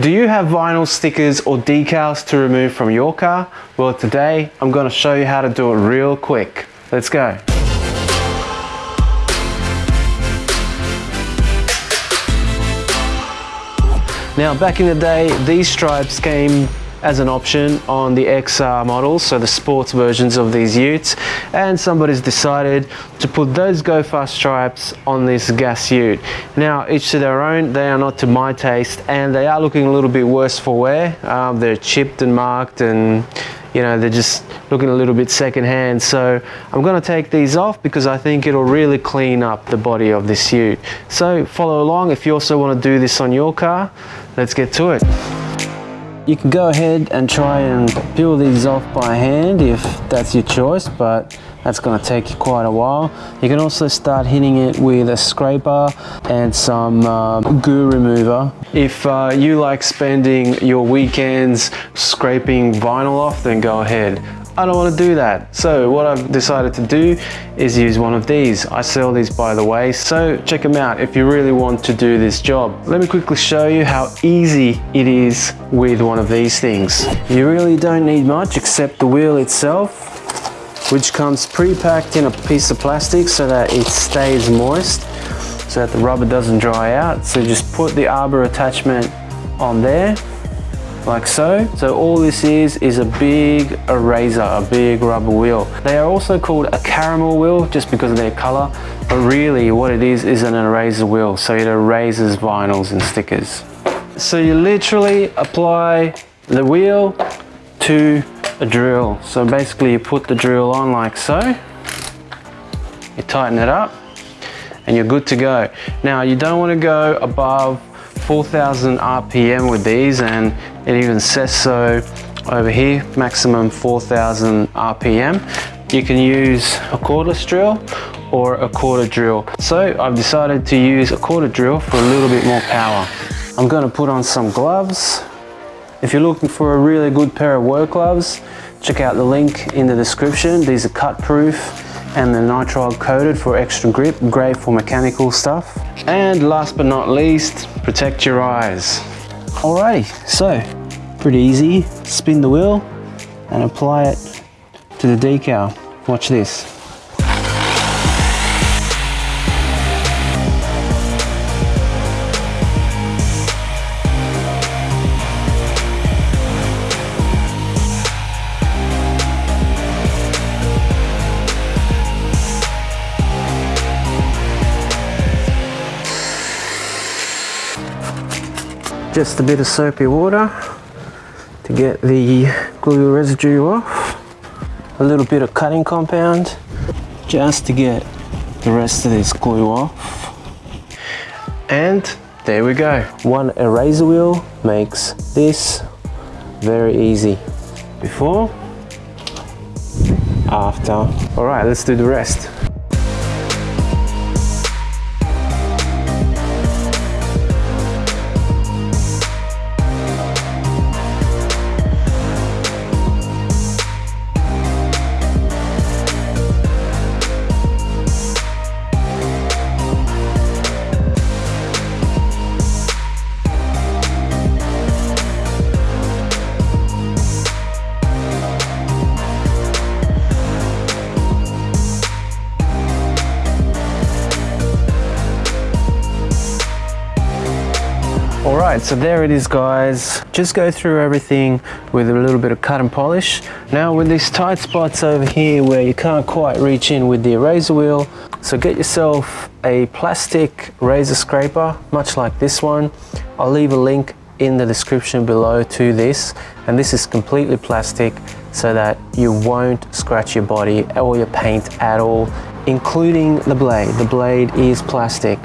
Do you have vinyl stickers or decals to remove from your car? Well today I'm going to show you how to do it real quick. Let's go. Now back in the day these stripes came as an option on the XR models, so the sports versions of these utes, and somebody's decided to put those Go Fast stripes on this gas ute. Now, each to their own, they are not to my taste, and they are looking a little bit worse for wear. Um, they're chipped and marked and you know they're just looking a little bit secondhand. So I'm going to take these off because I think it'll really clean up the body of this ute. So follow along if you also want to do this on your car. Let's get to it you can go ahead and try and peel these off by hand if that's your choice, but that's going to take you quite a while. You can also start hitting it with a scraper and some uh, goo remover. If uh, you like spending your weekends scraping vinyl off, then go ahead. I don't want to do that. So what I've decided to do is use one of these. I sell these by the way, so check them out if you really want to do this job. Let me quickly show you how easy it is with one of these things. You really don't need much except the wheel itself which comes pre-packed in a piece of plastic so that it stays moist so that the rubber doesn't dry out. So just put the arbor attachment on there like so. So all this is, is a big eraser, a big rubber wheel. They are also called a caramel wheel just because of their color, but really what it is, is an eraser wheel. So it erases vinyls and stickers. So you literally apply the wheel to a drill. So basically you put the drill on like so, you tighten it up, and you're good to go. Now you don't want to go above 4,000 RPM with these and it even says so over here, maximum 4,000 RPM. You can use a cordless drill or a corded drill. So I've decided to use a corded drill for a little bit more power. I'm going to put on some gloves. If you're looking for a really good pair of work gloves, check out the link in the description. These are cut proof and the nitrile coated for extra grip, great for mechanical stuff. And last but not least, protect your eyes. Alrighty, so pretty easy. Spin the wheel and apply it to the decal. Watch this. Just a bit of soapy water to get the glue residue off. A little bit of cutting compound just to get the rest of this glue off. And there we go. One eraser wheel makes this very easy. Before after. All right let's do the rest Alright, so there it is guys. Just go through everything with a little bit of cut and polish. Now with these tight spots over here where you can't quite reach in with the eraser wheel, so get yourself a plastic razor scraper, much like this one. I'll leave a link in the description below to this and this is completely plastic so that you won't scratch your body or your paint at all including the blade. The blade is plastic.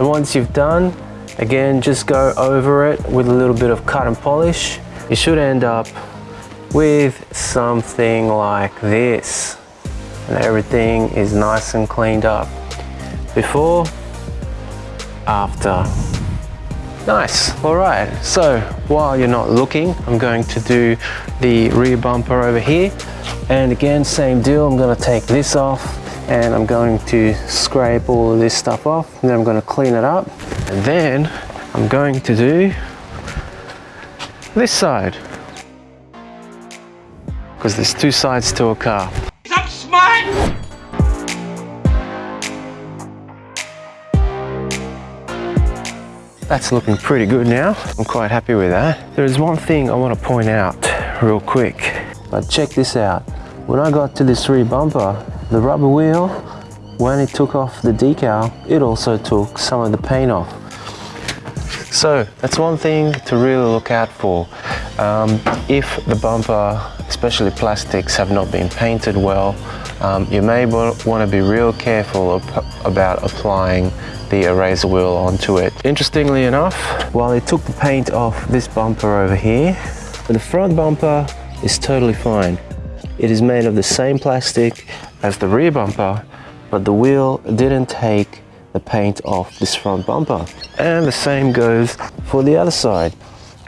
And once you've done Again, just go over it with a little bit of cut and polish. You should end up with something like this. And everything is nice and cleaned up. Before, after. Nice, all right. So while you're not looking, I'm going to do the rear bumper over here. And again, same deal, I'm gonna take this off and I'm going to scrape all of this stuff off and then I'm going to clean it up and then I'm going to do this side. Because there's two sides to a car. I'm smart! That's looking pretty good now. I'm quite happy with that. There is one thing I want to point out real quick. But check this out. When I got to this rear bumper, the rubber wheel, when it took off the decal, it also took some of the paint off. So that's one thing to really look out for. Um, if the bumper, especially plastics, have not been painted well, um, you may want to be real careful about applying the eraser wheel onto it. Interestingly enough, while it took the paint off this bumper over here, the front bumper is totally fine. It is made of the same plastic as the rear bumper, but the wheel didn't take the paint off this front bumper. And the same goes for the other side.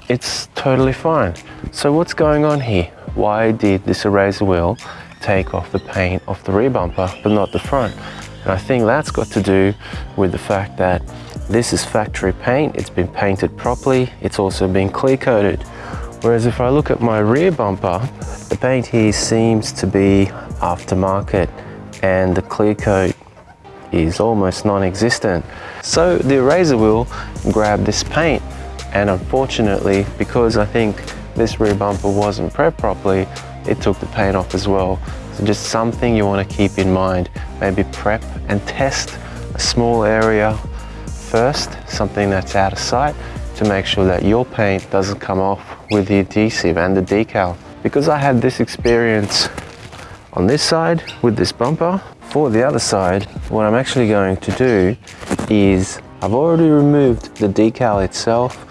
It's totally fine. So what's going on here? Why did this eraser wheel take off the paint off the rear bumper, but not the front? And I think that's got to do with the fact that this is factory paint, it's been painted properly, it's also been clear coated. Whereas if I look at my rear bumper, the paint here seems to be aftermarket and the clear coat is almost non-existent. So the eraser wheel grabbed this paint and unfortunately, because I think this rear bumper wasn't prepped properly, it took the paint off as well. So just something you want to keep in mind. Maybe prep and test a small area first, something that's out of sight, to make sure that your paint doesn't come off with the adhesive and the decal. Because I had this experience on this side with this bumper, for the other side, what I'm actually going to do is I've already removed the decal itself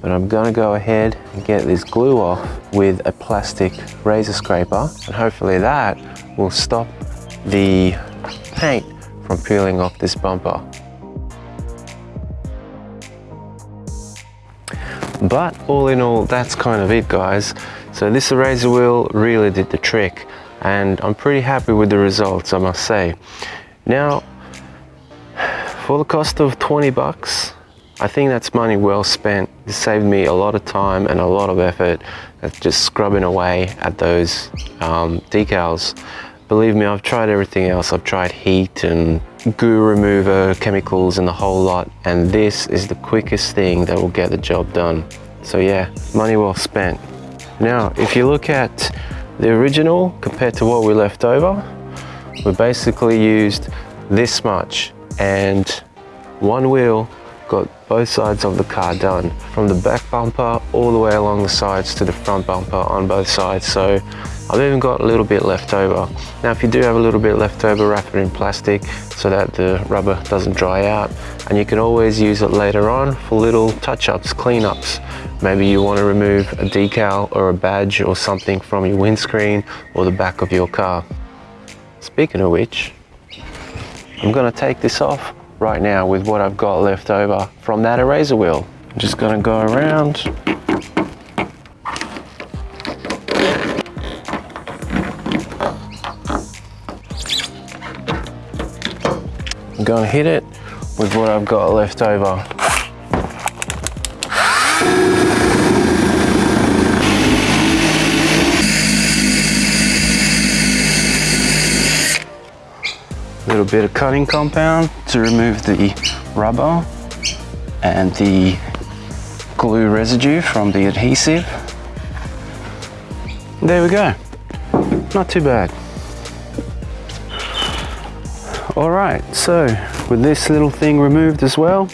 but I'm gonna go ahead and get this glue off with a plastic razor scraper and hopefully that will stop the paint from peeling off this bumper. But all in all, that's kind of it guys. So this eraser wheel really did the trick and I'm pretty happy with the results, I must say. Now, for the cost of 20 bucks, I think that's money well spent. It saved me a lot of time and a lot of effort at just scrubbing away at those um, decals. Believe me, I've tried everything else. I've tried heat and goo remover, chemicals and the whole lot. And this is the quickest thing that will get the job done. So yeah, money well spent. Now, if you look at the original compared to what we left over, we basically used this much. And one wheel got both sides of the car done from the back bumper all the way along the sides to the front bumper on both sides. So I've even got a little bit left over now if you do have a little bit left over wrap it in plastic so that the rubber doesn't dry out and you can always use it later on for little touch-ups clean-ups. maybe you want to remove a decal or a badge or something from your windscreen or the back of your car speaking of which I'm going to take this off right now with what I've got left over from that eraser wheel. I'm just gonna go around I'm gonna hit it with what I've got left over. little bit of cutting compound to remove the rubber and the glue residue from the adhesive. There we go. Not too bad. All right, so with this little thing removed as well,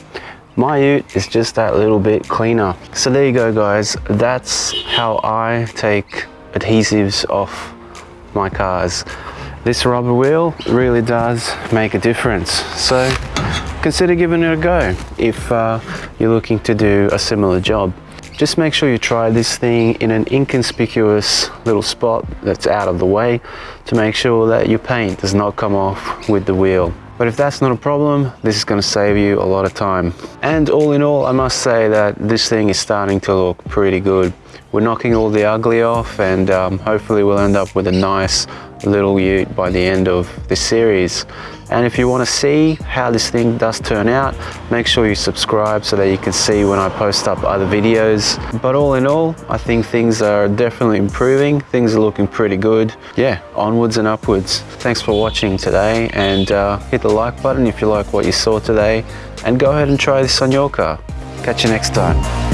my ute is just that little bit cleaner. So there you go guys, that's how I take adhesives off my cars. This rubber wheel really does make a difference. So consider giving it a go if uh, you're looking to do a similar job. Just make sure you try this thing in an inconspicuous little spot that's out of the way to make sure that your paint does not come off with the wheel. But if that's not a problem, this is going to save you a lot of time. And all in all, I must say that this thing is starting to look pretty good. We're knocking all the ugly off and um, hopefully we'll end up with a nice little ute by the end of this series. And if you want to see how this thing does turn out, make sure you subscribe so that you can see when I post up other videos. But all in all, I think things are definitely improving. Things are looking pretty good. Yeah, onwards and upwards. Thanks for watching today and uh, hit the like button if you like what you saw today and go ahead and try this on your car. Catch you next time.